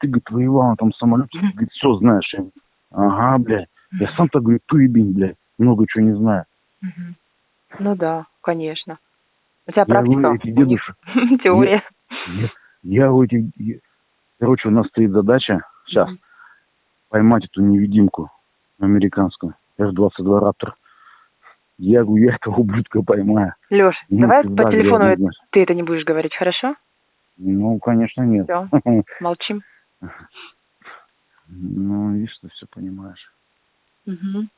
ты, говорит, воевал на том самолете, ты, говорит, все знаешь. Я, ага, блядь. Я сам-то, говорю, туебень, блядь, много чего не знаю. Ну да, конечно. У тебя Я практика, говорю, эти у них дедушек, теория. я, я у этих... я- Короче, у нас стоит задача сейчас поймать эту невидимку американскую, F-22 Раптор. Я говорю, я этого ублюдка поймаю. Леш, Ну, давай по телефону ты это не будешь говорить, хорошо? Ну, конечно, нет. Все, молчим. Ну, видишь, ты все понимаешь. Мгм.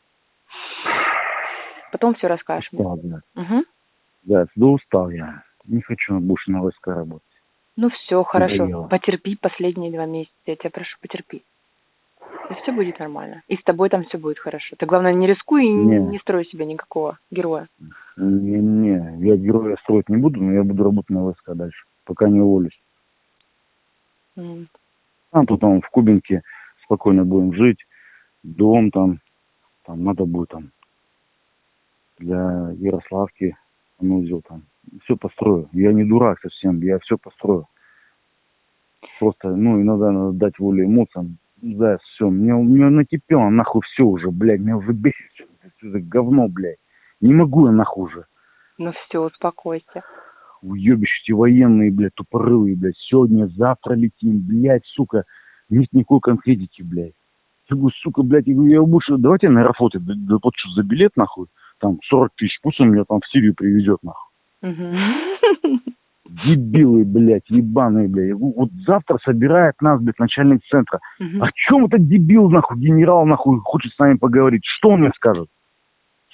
Потом все расскажешь мне. Устал, блядь. Мгм. Да, да устал я. Не хочу больше на ВСК работать. Ну все, хорошо. Надоело. Потерпи последние два месяца. Я тебя прошу, потерпи. И все будет нормально. И с тобой там все будет хорошо. Ты главное не рискуй и не, Не. не строй себе никакого героя. Не-не, я героя строить не буду, но я буду работать на ВСК дальше, пока не уволюсь. М. А тут там в Кубинке спокойно будем жить, дом там, там надо будет там для Ярославки санузел там. Все построю. Я не дурак совсем, я все построю. Просто, ну, иногда надо дать волю эмоциям. Да, все, мне, мне накипело нахуй все уже, блядь, меня уже бесит всё это говно, блядь. Не могу я нахуй уже. Ну все, успокойся. Уебище эти военные, блядь, тупорылые, блядь. Сегодня, завтра летим, блядь, сука. Нет никакой конкретики, блядь. Я говорю, сука, блядь, я говорю, я лучше, давайте на аэрофлоте д- доплачу за билет, нахуй. Там 40 тысяч, пусть он меня там в Сирию привезет, нахуй. Мгм. Дебилы, блядь, ебаные, блядь. Я говорю, вот завтра собирает нас, блядь, начальник центра. Мгм. О чем этот дебил, нахуй, генерал, нахуй, хочет с нами поговорить? Что он мне скажет?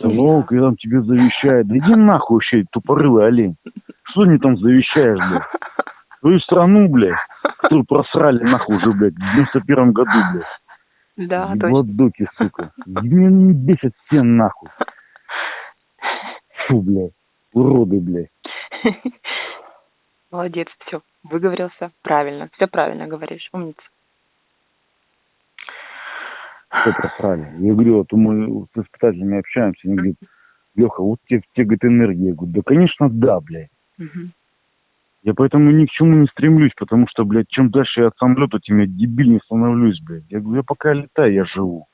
Сынок, я там тебе завещаю. Да иди нахуй вообще, тупорылый олень. Что мне там завещаешь, блядь? Твою страну, блядь, которую просрали нахуй уже, блядь, в 91 году, блядь. Да, точно. Ебладоки, сука. Меня не бесят все нахуй. Фу, блядь. Уроды, блядь. Молодец, все, выговорился правильно. Все правильно говоришь, умница. Все просрали. Я говорю, вот мы с испытателями общаемся, они говорят, Леха, вот тебе, тебе говорит, энергия. Я говорю, да, конечно, да, блядь. Мгм. Я поэтому ни к чему не стремлюсь, потому что, блядь, чем дальше я от самолета, тем я дебильнее становлюсь, блядь. Я говорю, я пока летаю, я живу.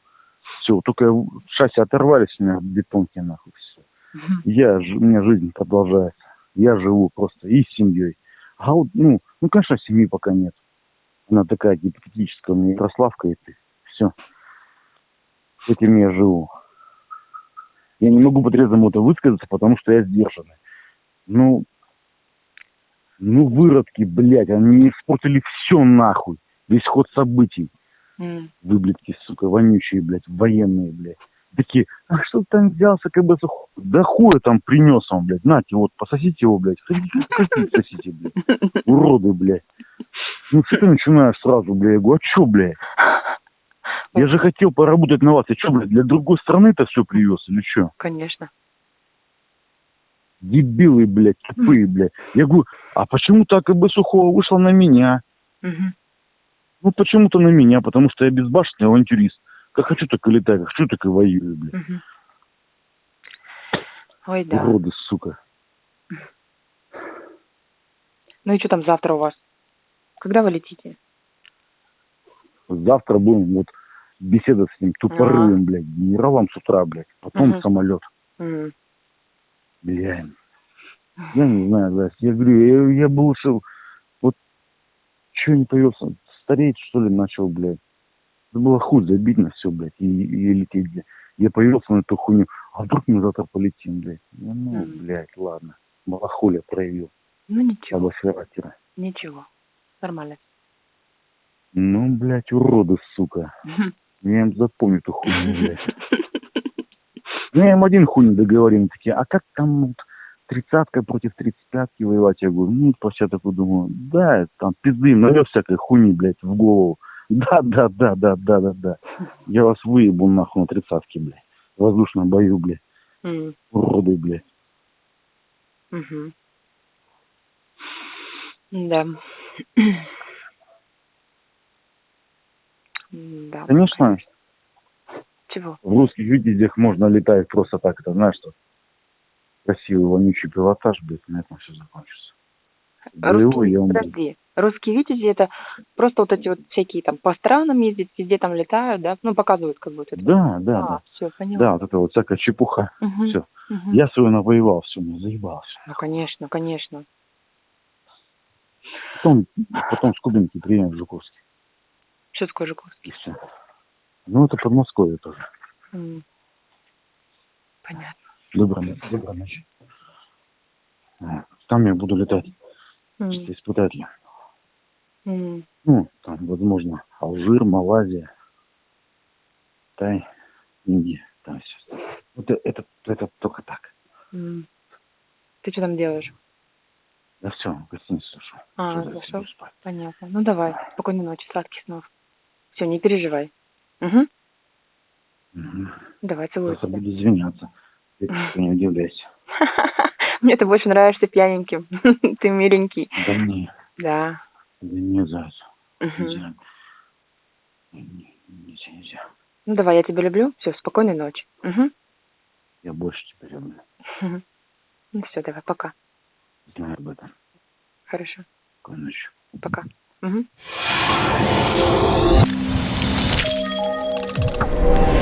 Все, только я- шасси оторвались у меня от бетонки, нахуй, все. Мгм. Я, у меня жизнь продолжается. Я живу просто и с семьей. А вот, ну, ну, конечно, семьи пока нет. Она такая гипотетическая, у меня Ярославка и ты. Все. С этим я живу. Я не могу по-трезвому это высказаться, потому что я сдержанный. Ну, ну, выродки, блядь, они испортили все нахуй. Весь ход событий. М. Выблядки, сука, вонючие, блядь, военные, блядь. Такие, а что ты там взялся, как бы, да хуя там принес он, блядь, нате, вот, пососите его, блядь, хотите, хотите, сосите, блядь, уроды, блядь. Ну, что ты начинаешь сразу, блядь, я говорю, а чё, блядь? Я же хотел поработать на вас, я что, блядь, для другой страны это все привез или что? Конечно. Дебилы, блядь, тупые, блядь. Я говорю, а почему так как бы Сухого вышла на меня? Мгм. Ну, почему-то на меня, потому что я безбашенный авантюрист. Как хочу, так и летаю, как хочу, так и воюю, блядь. Мгм. Ой, да. Уроды, сука. Ну и что там завтра у вас? Когда вы летите? Завтра будем вот беседовать с ним тупорылым, блядь, генералом с утра, блядь. Потом Мгм. самолет. М. Бля. Я не знаю, да. Я говорю, я, я был лучше... Вот что не появился? Стареть, что ли, начал, блядь. Это было хуй забить на все, блядь, и, и лететь, блядь. Я появился на эту хуйню. А вдруг мы завтра полетим, блядь? Я, ну, Мгм. блядь, ладно. Малохолия проявил. Ну ничего, Слабосфератера. ничего. Нормально. Ну, блядь, уроды, сука. Я им запомню эту хуйню, блядь. Ну, я им один хуй не договорил. Такие, а как там тридцатка против тридцать пятки воевать? Я говорю, ну, просто я такой думаю, да, там пизды, навез всякой хуйни, блядь, в голову. Да, да, да, да, да, да, да. Я вас выебу нахуй на тридцатке, блядь. В воздушном бою, блядь. М. Уроды, блядь. Мгм. Да. Да. Конечно, Чего? в русских видеях можно летать просто так, это знаешь, что красивый вонючий пилотаж, блядь, на этом все закончится. Боевой я умру. подожди. Русские видите, это просто вот эти вот всякие там по странам ездят, везде там летают, да? Ну, показывают как будто. это. Да, да, а, да. все, поняла. Да, вот это вот всякая чепуха. Мгм, Все. мгм. Я свою навоевал, все, мне заебался. Ну, конечно, конечно. Потом, потом с Кубинки приедем в Жуковский. Что такое Жуковский? И все. Ну, это Подмосковье тоже. М. Понятно. Доброй ночи. Доброй ночи. Вот. Там я буду летать М, чисто испытателем. м. Ну, там, возможно, Алжир, Малайзия, Тай, Индия, там все. Вот э- это, это только так. М. Ты что там делаешь? Да все, в гостиницу зашел. А, зашел? Понятно. Ну давай, спокойной ночи, сладких снов. Все, не переживай. Угу. Мгм. Давай, целую Просто тебя. буду извиняться. Ты не удивляйся. Мне ты больше нравишься пьяненьким. Ты миленький. Да не, Да. да не зайца. Нельзя. Не- Нельзя, нельзя. Ну давай, я тебя люблю. Все, спокойной ночи. Угу. Я больше тебя люблю. Ну все, давай, пока. Знаю об этом. Хорошо. Спокойной ночи. Пока. Угу. Bye.